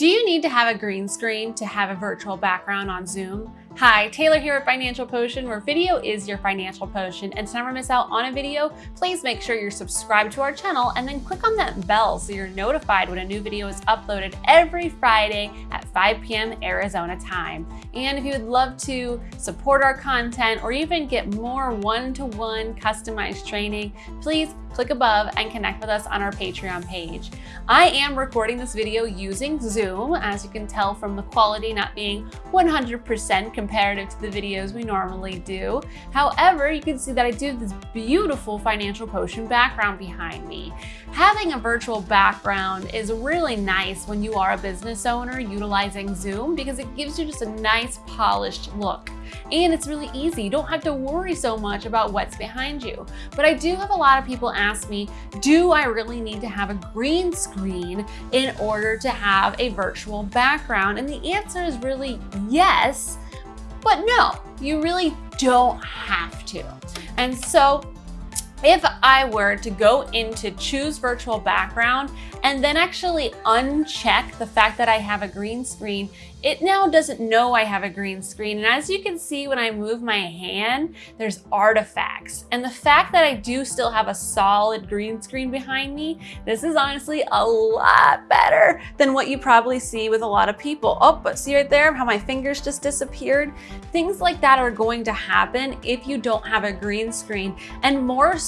Do you need to have a green screen to have a virtual background on Zoom? Hi, Taylor here at Financial Potion, where video is your financial potion. And to never miss out on a video, please make sure you're subscribed to our channel and then click on that bell so you're notified when a new video is uploaded every Friday at 5 p.m. Arizona time. And if you would love to support our content or even get more one-to-one -one customized training, please click above and connect with us on our Patreon page. I am recording this video using Zoom, as you can tell from the quality not being 100% comparative to the videos we normally do. However, you can see that I do have this beautiful financial potion background behind me. Having a virtual background is really nice when you are a business owner utilizing Zoom because it gives you just a nice polished look. And it's really easy. You don't have to worry so much about what's behind you. But I do have a lot of people ask me, do I really need to have a green screen in order to have a virtual background? And the answer is really yes, but no, you really don't have to. And so if I were to go into choose virtual background and then actually uncheck the fact that I have a green screen, it now doesn't know I have a green screen. And as you can see, when I move my hand, there's artifacts. And the fact that I do still have a solid green screen behind me, this is honestly a lot better than what you probably see with a lot of people. Oh, but see right there how my fingers just disappeared? Things like that are going to happen if you don't have a green screen. And more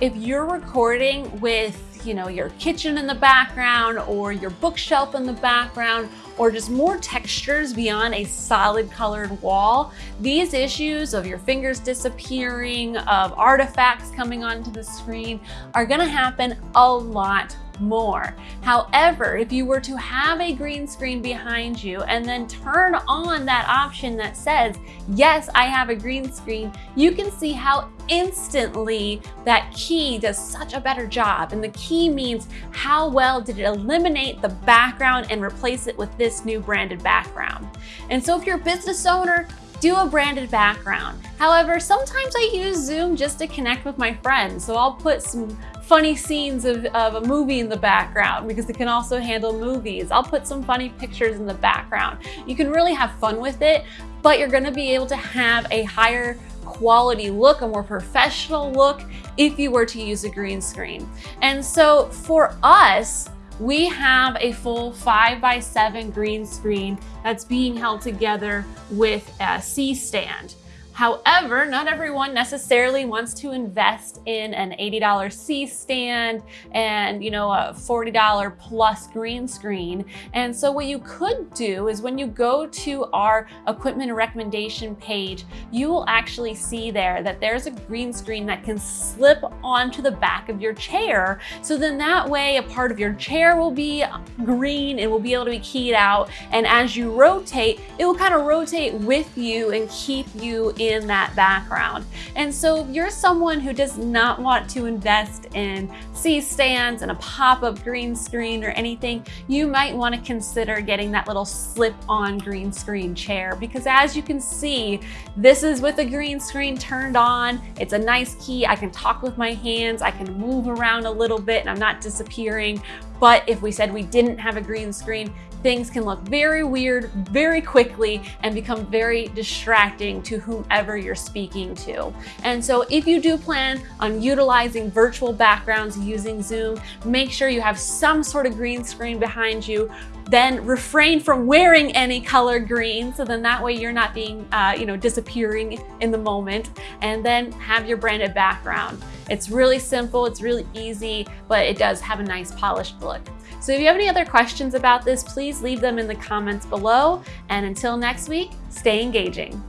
if you're recording with you know, your kitchen in the background or your bookshelf in the background or just more textures beyond a solid colored wall. These issues of your fingers disappearing, of artifacts coming onto the screen are gonna happen a lot more. However, if you were to have a green screen behind you and then turn on that option that says, yes, I have a green screen, you can see how instantly that key does such a better job. And the key means how well did it eliminate the background and replace it with this new branded background. And so if you're a business owner, do a branded background. However, sometimes I use Zoom just to connect with my friends. So I'll put some funny scenes of, of a movie in the background because it can also handle movies. I'll put some funny pictures in the background. You can really have fun with it, but you're gonna be able to have a higher quality look, a more professional look if you were to use a green screen. And so for us, we have a full five by seven green screen that's being held together with a C-stand. However, not everyone necessarily wants to invest in an $80 C-stand and, you know, a $40 plus green screen. And so what you could do is when you go to our equipment recommendation page, you will actually see there that there's a green screen that can slip onto the back of your chair. So then that way a part of your chair will be green and will be able to be keyed out. And as you rotate, it will kind of rotate with you and keep you in that background. And so if you're someone who does not want to invest in C-stands and a pop-up green screen or anything, you might want to consider getting that little slip-on green screen chair because as you can see, this is with a green screen turned on. It's a nice key. I can talk with my hands. I can move around a little bit and I'm not disappearing. But if we said we didn't have a green screen, things can look very weird very quickly and become very distracting to whomever you're speaking to. And so if you do plan on utilizing virtual backgrounds using Zoom, make sure you have some sort of green screen behind you then refrain from wearing any color green. So then that way you're not being, uh, you know, disappearing in the moment and then have your branded background. It's really simple, it's really easy, but it does have a nice polished look. So if you have any other questions about this, please leave them in the comments below. And until next week, stay engaging.